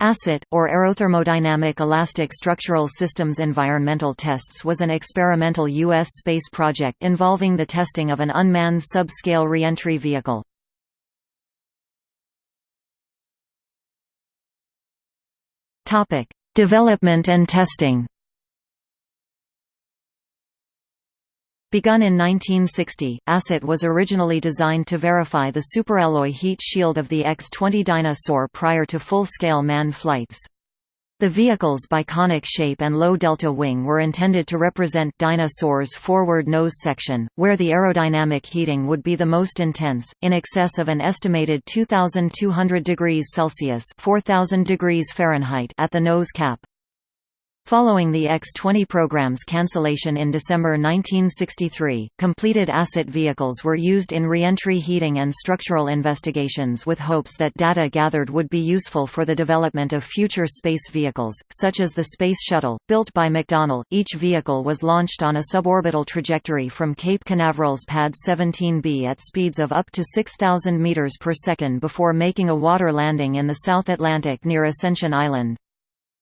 ASSET, or Aerothermodynamic Elastic Structural Systems Environmental Tests was an experimental U.S. space project involving the testing of an unmanned subscale reentry vehicle. Development and testing Begun in 1960, ASSET was originally designed to verify the superalloy heat shield of the X-20 Dyna-Soar prior to full-scale manned flights. The vehicle's biconic shape and low delta wing were intended to represent Dyna-Soar's forward nose section, where the aerodynamic heating would be the most intense, in excess of an estimated 2,200 degrees Celsius (4,000 degrees Fahrenheit) at the nose cap. Following the X-20 program's cancellation in December 1963, completed asset vehicles were used in reentry heating and structural investigations with hopes that data gathered would be useful for the development of future space vehicles, such as the Space Shuttle, built by McDonnell. Each vehicle was launched on a suborbital trajectory from Cape Canaveral's Pad 17B at speeds of up to 6,000 meters per second before making a water landing in the South Atlantic near Ascension Island.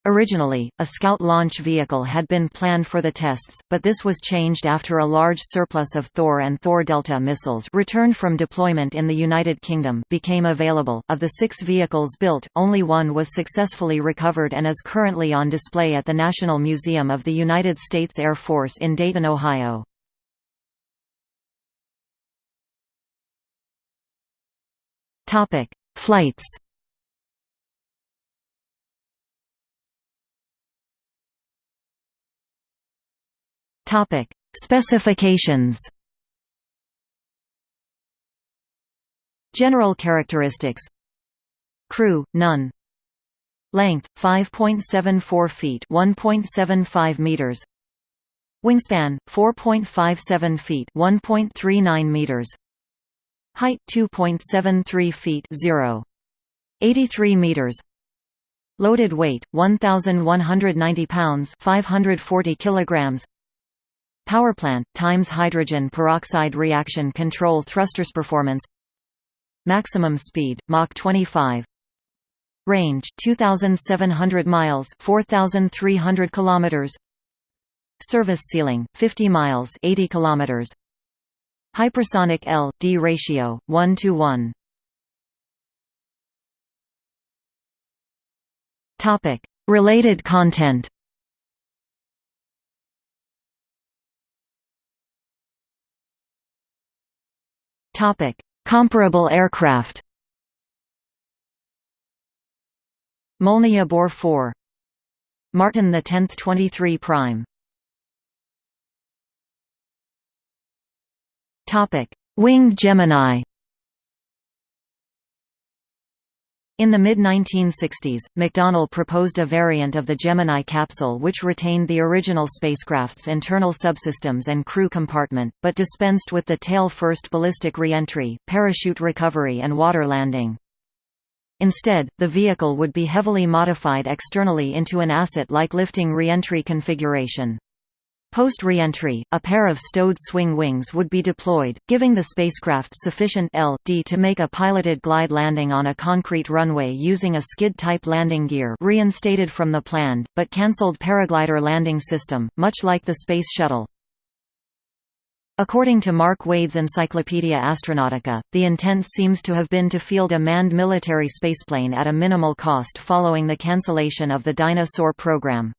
Originally, a Scout launch vehicle had been planned for the tests, but this was changed after a large surplus of Thor and Thor Delta missiles returned from deployment in the United Kingdom became available. Of the six vehicles built, only one was successfully recovered and is currently on display at the National Museum of the United States Air Force in Dayton, Ohio. Flights Topic: Specifications. General characteristics. Crew none. Length 5.74 feet, 1.75 meters. Wingspan 4.57 feet, 1.39 meters. Height 2.73 feet, 0. 83 meters. Loaded weight 1190 pounds, 540 kilograms. Powerplant, times hydrogen peroxide reaction control thrusters performance. Maximum speed, Mach 25 Range, 2,700 miles 4,300 kilometers. Service ceiling, 50 miles 80 kilometers. Hypersonic L-D ratio, 1 to 1 topic. Related content Comparable aircraft. Molniya Bor 4. Martin the 10th 23 prime. Topic: Winged Gemini. In the mid-1960s, McDonnell proposed a variant of the Gemini capsule which retained the original spacecraft's internal subsystems and crew compartment, but dispensed with the tail-first ballistic reentry, parachute recovery and water landing. Instead, the vehicle would be heavily modified externally into an asset-like lifting reentry configuration. Post-reentry, a pair of stowed swing wings would be deployed, giving the spacecraft sufficient L.D to make a piloted glide landing on a concrete runway using a skid-type landing gear reinstated from the planned, but cancelled paraglider landing system, much like the Space Shuttle. According to Mark Wade's Encyclopaedia Astronautica, the intent seems to have been to field a manned military spaceplane at a minimal cost following the cancellation of the Dyna-Soar program.